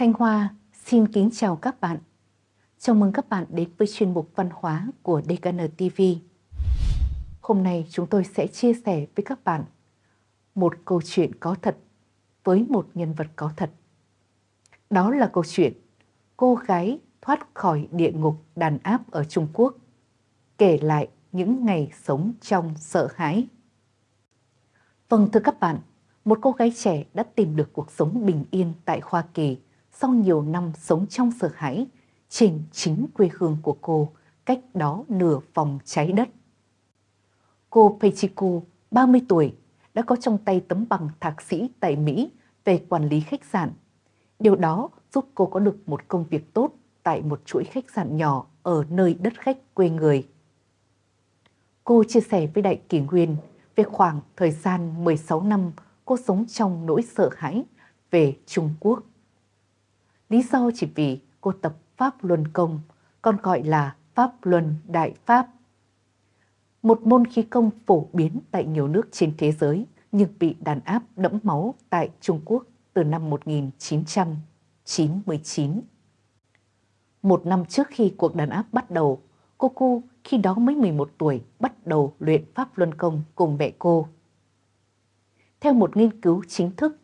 Thanh Hoa xin kính chào các bạn. Chào mừng các bạn đến với chuyên mục văn hóa của DKN TV. Hôm nay chúng tôi sẽ chia sẻ với các bạn một câu chuyện có thật với một nhân vật có thật. Đó là câu chuyện cô gái thoát khỏi địa ngục đàn áp ở Trung Quốc, kể lại những ngày sống trong sợ hãi. Vâng thưa các bạn, một cô gái trẻ đã tìm được cuộc sống bình yên tại Hoa Kỳ sau nhiều năm sống trong sợ hãi trên chính quê hương của cô, cách đó nửa vòng trái đất. Cô Peichiku, 30 tuổi, đã có trong tay tấm bằng thạc sĩ tại Mỹ về quản lý khách sạn. Điều đó giúp cô có được một công việc tốt tại một chuỗi khách sạn nhỏ ở nơi đất khách quê người. Cô chia sẻ với Đại Kỷ Nguyên về khoảng thời gian 16 năm cô sống trong nỗi sợ hãi về Trung Quốc. Lý do chỉ vì cô tập Pháp Luân Công, còn gọi là Pháp Luân Đại Pháp. Một môn khí công phổ biến tại nhiều nước trên thế giới nhưng bị đàn áp đẫm máu tại Trung Quốc từ năm 1999. Một năm trước khi cuộc đàn áp bắt đầu, cô Cu khi đó mới 11 tuổi bắt đầu luyện Pháp Luân Công cùng mẹ cô. Theo một nghiên cứu chính thức,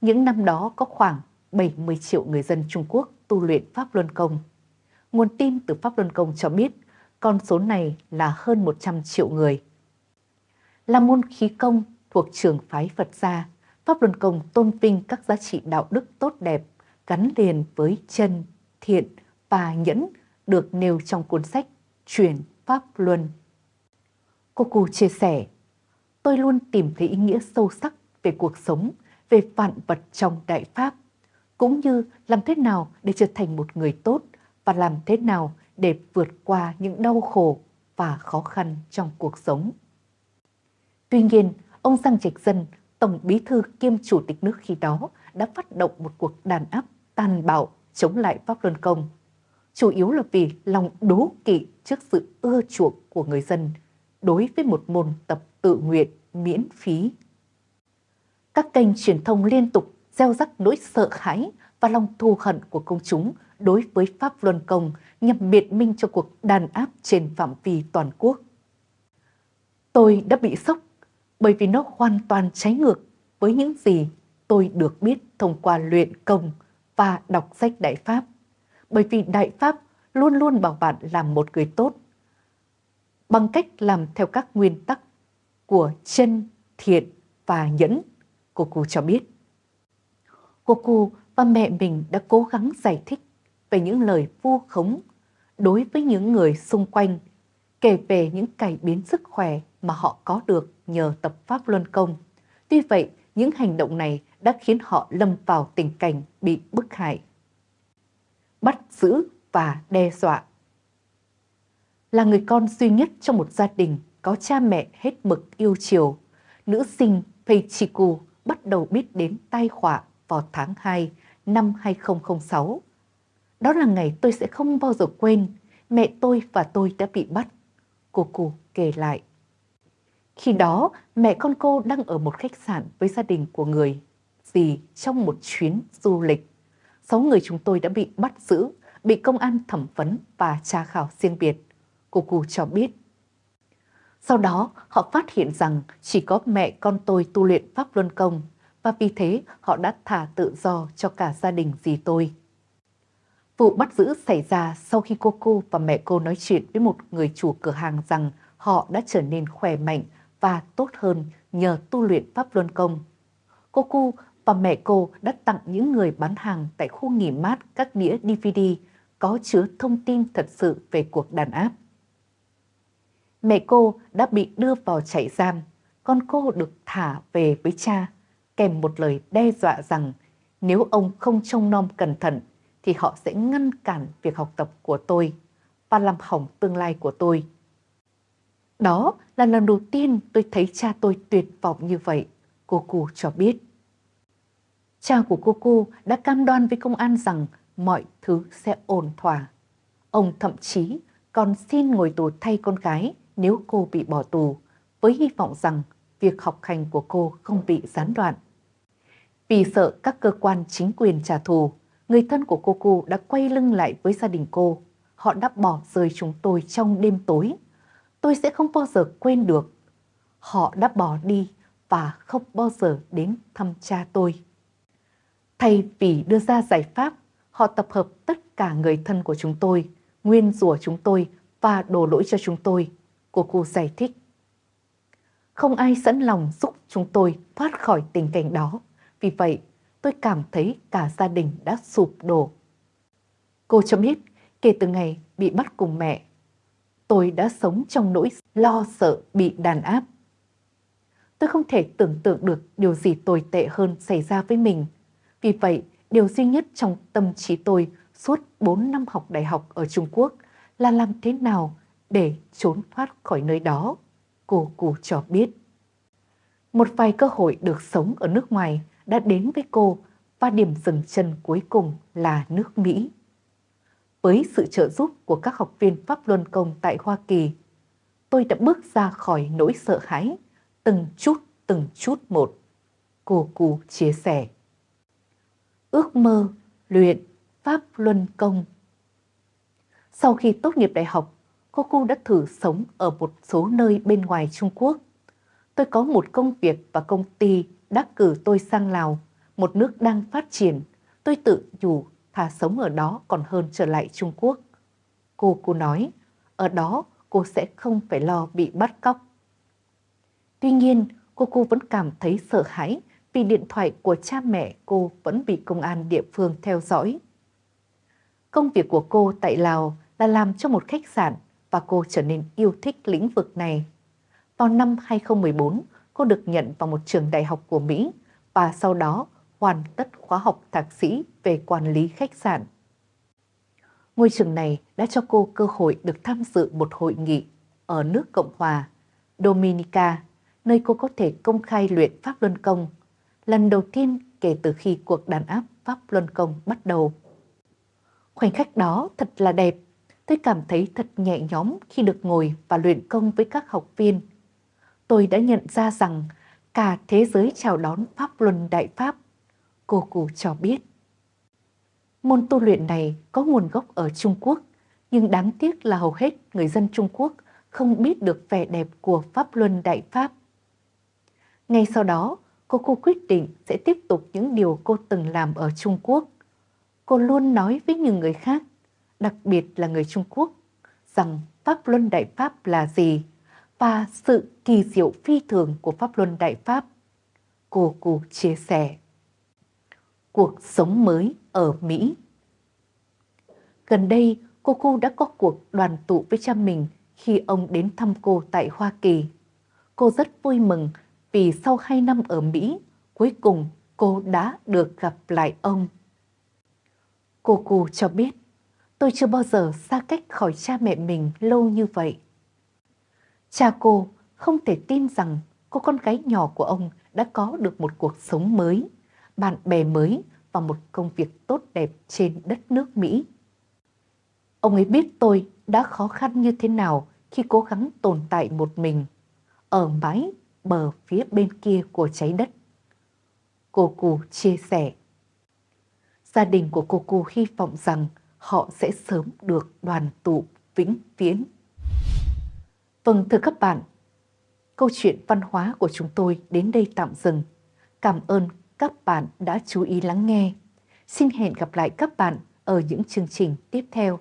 những năm đó có khoảng 70 triệu người dân Trung Quốc tu luyện Pháp Luân Công. Nguồn tin từ Pháp Luân Công cho biết con số này là hơn 100 triệu người. Là môn khí công thuộc trường phái Phật gia, Pháp Luân Công tôn vinh các giá trị đạo đức tốt đẹp gắn liền với chân, thiện và nhẫn được nêu trong cuốn sách Truyền Pháp Luân. Cô Cù chia sẻ, tôi luôn tìm thấy ý nghĩa sâu sắc về cuộc sống, về vạn vật trong Đại Pháp – cũng như làm thế nào để trở thành một người tốt và làm thế nào để vượt qua những đau khổ và khó khăn trong cuộc sống. Tuy nhiên, ông Giang Trạch Dân, Tổng Bí thư kiêm Chủ tịch nước khi đó đã phát động một cuộc đàn áp tàn bạo chống lại Pháp Luân Công. Chủ yếu là vì lòng đố kỵ trước sự ưa chuộng của người dân đối với một môn tập tự nguyện miễn phí. Các kênh truyền thông liên tục gieo rắc nỗi sợ hãi và lòng thù hận của công chúng đối với Pháp Luân Công nhằm biện minh cho cuộc đàn áp trên phạm vi toàn quốc. Tôi đã bị sốc bởi vì nó hoàn toàn trái ngược với những gì tôi được biết thông qua luyện công và đọc sách Đại Pháp. Bởi vì Đại Pháp luôn luôn bảo bạn làm một người tốt bằng cách làm theo các nguyên tắc của chân, thiện và nhẫn, cô cô cho biết. Cô cô và mẹ mình đã cố gắng giải thích về những lời vu khống đối với những người xung quanh, kể về những cải biến sức khỏe mà họ có được nhờ tập Pháp Luân Công. Tuy vậy, những hành động này đã khiến họ lâm vào tình cảnh bị bức hại. Bắt giữ và đe dọa Là người con duy nhất trong một gia đình có cha mẹ hết mực yêu chiều, nữ sinh Peichiku bắt đầu biết đến tai họa vào tháng 2 năm 2006. Đó là ngày tôi sẽ không bao giờ quên, mẹ tôi và tôi đã bị bắt. Cô cụ kể lại. Khi đó, mẹ con cô đang ở một khách sạn với gia đình của người gì trong một chuyến du lịch. Sáu người chúng tôi đã bị bắt giữ, bị công an thẩm vấn và tra khảo riêng biệt. Cô cụ cho biết. Sau đó, họ phát hiện rằng chỉ có mẹ con tôi tu luyện Pháp Luân Công và vì thế họ đã thả tự do cho cả gia đình dì tôi. Vụ bắt giữ xảy ra sau khi cô cô và mẹ cô nói chuyện với một người chủ cửa hàng rằng họ đã trở nên khỏe mạnh và tốt hơn nhờ tu luyện Pháp Luân Công. Cô cô và mẹ cô đã tặng những người bán hàng tại khu nghỉ mát các đĩa DVD có chứa thông tin thật sự về cuộc đàn áp. Mẹ cô đã bị đưa vào trại giam, con cô được thả về với cha kèm một lời đe dọa rằng nếu ông không trông nom cẩn thận thì họ sẽ ngăn cản việc học tập của tôi và làm hỏng tương lai của tôi. Đó là lần đầu tiên tôi thấy cha tôi tuyệt vọng như vậy, cô cô cho biết. Cha của cô cô đã cam đoan với công an rằng mọi thứ sẽ ổn thỏa. Ông thậm chí còn xin ngồi tù thay con gái nếu cô bị bỏ tù, với hy vọng rằng việc học hành của cô không bị gián đoạn. Vì sợ các cơ quan chính quyền trả thù, người thân của cô cô đã quay lưng lại với gia đình cô. Họ đã bỏ rơi chúng tôi trong đêm tối. Tôi sẽ không bao giờ quên được. Họ đã bỏ đi và không bao giờ đến thăm cha tôi. Thay vì đưa ra giải pháp, họ tập hợp tất cả người thân của chúng tôi, nguyên rủa chúng tôi và đổ lỗi cho chúng tôi. Cô cô giải thích. Không ai sẵn lòng giúp chúng tôi thoát khỏi tình cảnh đó. Vì vậy, tôi cảm thấy cả gia đình đã sụp đổ. Cô cho biết, kể từ ngày bị bắt cùng mẹ, tôi đã sống trong nỗi lo sợ bị đàn áp. Tôi không thể tưởng tượng được điều gì tồi tệ hơn xảy ra với mình. Vì vậy, điều duy nhất trong tâm trí tôi suốt 4 năm học đại học ở Trung Quốc là làm thế nào để trốn thoát khỏi nơi đó, cô cụ cho biết. Một vài cơ hội được sống ở nước ngoài đã đến với cô và điểm dừng chân cuối cùng là nước Mỹ. Với sự trợ giúp của các học viên Pháp Luân Công tại Hoa Kỳ, tôi đã bước ra khỏi nỗi sợ hãi, từng chút từng chút một. Cô Cú chia sẻ. Ước mơ luyện Pháp Luân Công Sau khi tốt nghiệp đại học, cô Cú đã thử sống ở một số nơi bên ngoài Trung Quốc. Tôi có một công việc và công ty đã cử tôi sang Lào, một nước đang phát triển. Tôi tự nhủ thà sống ở đó còn hơn trở lại Trung Quốc. Cô cô nói, ở đó cô sẽ không phải lo bị bắt cóc. Tuy nhiên, cô cô vẫn cảm thấy sợ hãi vì điện thoại của cha mẹ cô vẫn bị công an địa phương theo dõi. Công việc của cô tại Lào là làm cho một khách sạn và cô trở nên yêu thích lĩnh vực này. Vào năm 2014, cô được nhận vào một trường đại học của Mỹ và sau đó hoàn tất khóa học thạc sĩ về quản lý khách sạn. Ngôi trường này đã cho cô cơ hội được tham dự một hội nghị ở nước Cộng hòa Dominica, nơi cô có thể công khai luyện Pháp Luân Công, lần đầu tiên kể từ khi cuộc đàn áp Pháp Luân Công bắt đầu. Khoảnh khắc đó thật là đẹp, tôi cảm thấy thật nhẹ nhõm khi được ngồi và luyện công với các học viên. Tôi đã nhận ra rằng cả thế giới chào đón Pháp Luân Đại Pháp cô cụ cho biết. Môn tu luyện này có nguồn gốc ở Trung Quốc, nhưng đáng tiếc là hầu hết người dân Trung Quốc không biết được vẻ đẹp của Pháp Luân Đại Pháp. Ngay sau đó, cô cô quyết định sẽ tiếp tục những điều cô từng làm ở Trung Quốc. Cô luôn nói với những người khác, đặc biệt là người Trung Quốc, rằng Pháp Luân Đại Pháp là gì và sự kỳ diệu phi thường của Pháp Luân Đại Pháp. Cô cô chia sẻ cuộc sống mới ở Mỹ. Gần đây, cô cô đã có cuộc đoàn tụ với cha mình khi ông đến thăm cô tại Hoa Kỳ. Cô rất vui mừng vì sau hai năm ở Mỹ, cuối cùng cô đã được gặp lại ông. Cô cô cho biết, tôi chưa bao giờ xa cách khỏi cha mẹ mình lâu như vậy. Cha cô không thể tin rằng cô con gái nhỏ của ông đã có được một cuộc sống mới, bạn bè mới và một công việc tốt đẹp trên đất nước Mỹ. Ông ấy biết tôi đã khó khăn như thế nào khi cố gắng tồn tại một mình ở mái bờ phía bên kia của trái đất. Cô Cù chia sẻ. Gia đình của cô Cù hy vọng rằng họ sẽ sớm được đoàn tụ vĩnh viễn. Vâng thưa các bạn, câu chuyện văn hóa của chúng tôi đến đây tạm dừng. Cảm ơn các bạn đã chú ý lắng nghe. Xin hẹn gặp lại các bạn ở những chương trình tiếp theo.